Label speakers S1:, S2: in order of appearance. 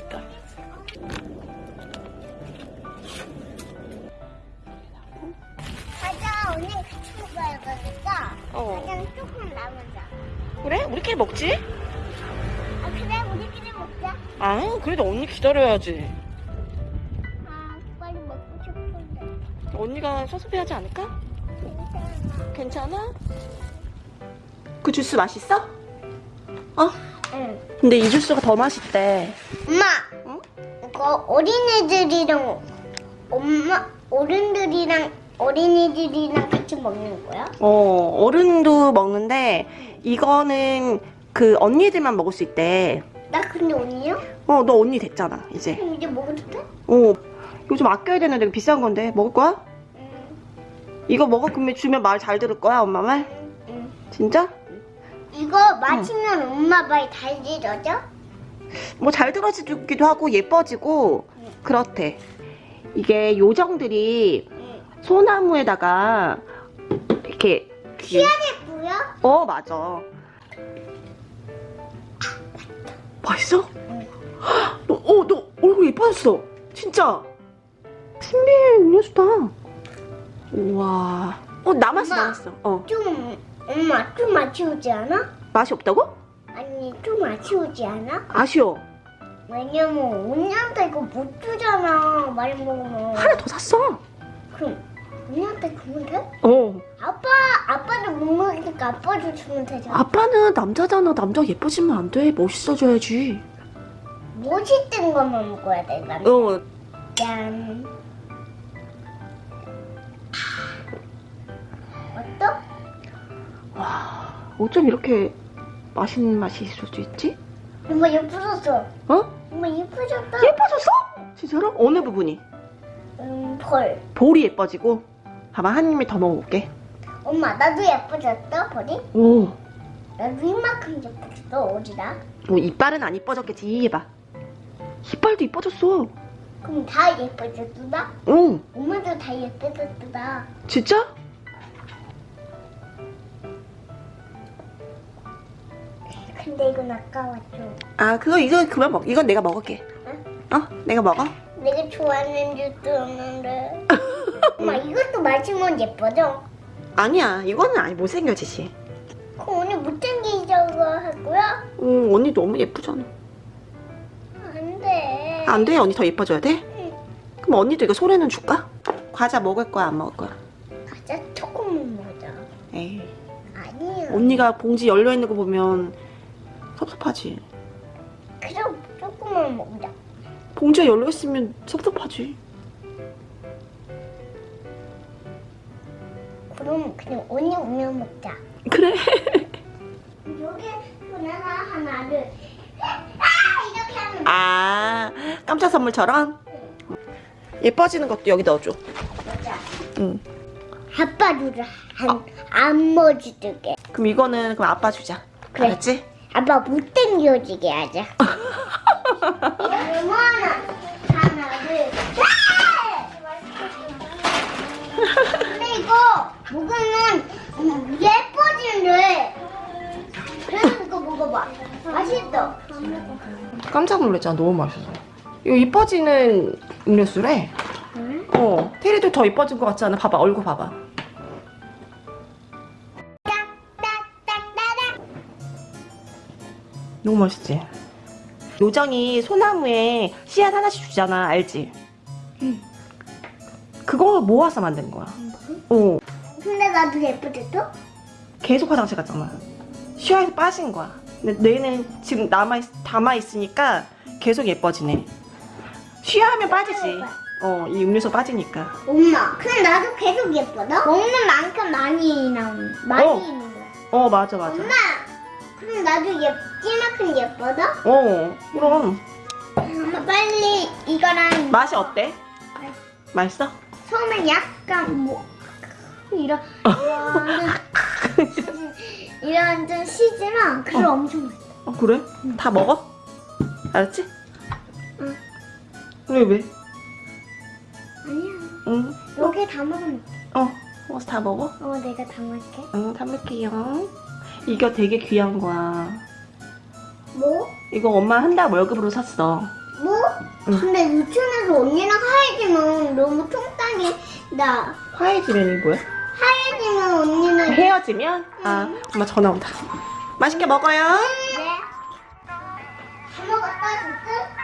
S1: 일단 과자 오늘 같이 먹어야 되니까
S2: 어.
S1: 과자는 조금 남은자
S2: 그래? 우리끼리 먹지?
S1: 아 그래 우리끼리 먹자
S2: 아 그래도 언니 기다려야지
S1: 아 빨리 먹고 싶은데
S2: 언니가 서수비하지 않을까?
S1: 괜찮아?
S2: 괜찮아? 그 주스 맛있어? 어?
S1: 응.
S2: 근데 이 주스가 더 맛있대.
S1: 엄마.
S2: 응?
S1: 이거 어린애들이랑 엄마 어른들이랑 어린이들이랑 같이 먹는 거야?
S2: 어, 어른도 먹는데 이거는 그 언니들만 먹을 수 있대.
S1: 나 근데 언니요?
S2: 어, 너 언니 됐잖아, 이제.
S1: 그럼 이제 먹어도 돼?
S2: 어, 이거 좀 아껴야 되는데 비싼 건데 먹을 거야?
S1: 응.
S2: 이거 먹어 그러면 주면 말 잘 들을 거야, 엄마 말?
S1: 응.
S2: 진짜?
S1: 이거 마시면 엄마 말 달지러져?
S2: 뭐 잘 들어지기도 하고 예뻐지고
S1: 응.
S2: 그렇대. 이게 요정들이
S1: 응.
S2: 소나무에다가 이렇게
S1: 보여?
S2: 어 맞아. 맛있어?
S1: 응.
S2: 너, 어, 너 얼굴 예뻐졌어. 진짜. 신비의 음료수다. 우와. 어 남았어
S1: 엄마.
S2: 남았어. 어
S1: 좀 엄마 좀 아쉬우지 않아?
S2: 맛이 없다고?
S1: 아니 좀 아쉬우지 않아?
S2: 아쉬워.
S1: 왜냐면 언니한테 이거 못 주잖아 많이 먹으면
S2: 하나 더 샀어.
S1: 그럼 언니한테 주면 돼?
S2: 어.
S1: 아빠 아빠도 못 먹으니까 아빠도 주면 되잖아
S2: 아빠는 남자잖아. 남자 예뻐지면 안 돼. 멋있어져야지.
S1: 멋있던 것만 먹어야 돼 난.
S2: 어.
S1: 짠
S2: 와. 어쩜 이렇게 맛있는 맛이 있을 수 있지?
S1: 엄마 예뻐졌어
S2: 어?
S1: 엄마 예뻐졌다
S2: 예뻐졌어? 진짜로? 어느 부분이?
S1: 음벌
S2: 볼이 예뻐지고. 봐봐 한 입에 더 먹어볼게.
S1: 엄마 나도 예뻐졌어 벌이?
S2: 오.
S1: 나도 이만큼 예뻐졌어 어디다?
S2: 뭐 이빨은 안 이뻐졌겠지. 해봐. 이빨도 이뻐졌어.
S1: 그럼 다 예뻐졌다?
S2: 응.
S1: 엄마도 다 예뻐졌다
S2: 진짜?
S1: 근데 이건 아까웠죠
S2: 아 그거 이거 그만 먹. 이건 내가 먹을게. 어? 내가 먹어?
S1: 내가 좋아하는 줄도없는데 엄마 이것도 마시면 예뻐져?
S2: 아니야. 이거는 아니 못생겨지지.
S1: 그럼 오늘 못생기자고 할 거야?
S2: 응 언니 너무 예쁘잖아.
S1: 안 돼
S2: 안 돼? 언니 더 예뻐져야 돼?
S1: 응.
S2: 그럼 언니도 이거 소래는 줄까? 과자 먹을 거야 안 먹을 거야?
S1: 가자 조금만 먹자
S2: 에이.
S1: 아니야
S2: 언니가 봉지 열려 있는 거 보면 섭섭하지.
S1: 그럼 조금만 먹자
S2: 봉지가 열려 있으면 섭섭하지.
S1: 그럼 그냥 언니 오면 먹자
S2: 그래.
S1: 여기 하나 하나를 아 이렇게 하면
S2: 아 깜짝 선물처럼 예뻐지는 것도 여기 넣어줘.
S1: 먹자
S2: 응.
S1: 아빠 주라 안, 안 먹어주게
S2: 그럼 이거는 그럼 아빠 주자.
S1: 그래.
S2: 알았지?
S1: 아빠 못생겨지게 하자 얼마나 하나를 근데 이거 먹으면 음, 예뻐지는데 그래서 이거 먹어봐 맛있어
S2: 깜짝 놀랐잖아. 너무 맛있어. 이거 이뻐지는 음료수래.
S1: 응?
S2: 어. 테리도 더 이뻐진 것 같지 않아? 봐봐 얼굴 봐봐. 너무 맛있지? 요정이 소나무에 씨앗 하나씩 주잖아. 알지?
S1: 응.
S2: 그거 모아서 만든 거야. 어.
S1: 근데 나도 예뻐졌어?
S2: 계속 화장실 갔잖아. 씨앗이 빠진 거야. 근데 얘는 지금 남아 담아 있으니까 계속 예뻐지네. 쉬하면 빠지지. 어, 이 음료수 빠지니까.
S1: 엄마 근데 나도 계속 예뻐져? 먹는 만큼 많이 나오는 많이
S2: 어.
S1: 있는 거야
S2: 어, 맞아, 맞아.
S1: 엄마 그럼 나도 예 쁘만큼 예뻐져?
S2: 어, 그럼.
S1: 엄마 빨리 이거랑
S2: 맛이 어때? 맛있어?
S1: 처음엔 약간 뭐 이런 이런 이런 좀 시지만 그래
S2: 어.
S1: 엄청 맛있어.
S2: 어, 그래? 다 먹어? 알았지?
S1: 응.
S2: 왜, 왜?
S1: 아니야
S2: 응.
S1: 여기 다 먹으면
S2: 어, 먹어서 다 먹어?
S1: 어 내가 다 먹을게.
S2: 응, 담을게요. 이거 되게 귀한 거야.
S1: 뭐?
S2: 이거 엄마 한 달 월급으로 샀어.
S1: 뭐?
S2: 응.
S1: 근데 유치원에서 언니랑 하얘지면 너무 통땅이 나
S2: 화해지면이 뭐야?
S1: 하얘지면 언니는
S2: 헤어지면 아 엄마 전화 온다. 맛있게 먹어요.
S1: 네. 다 먹었다, 진짜?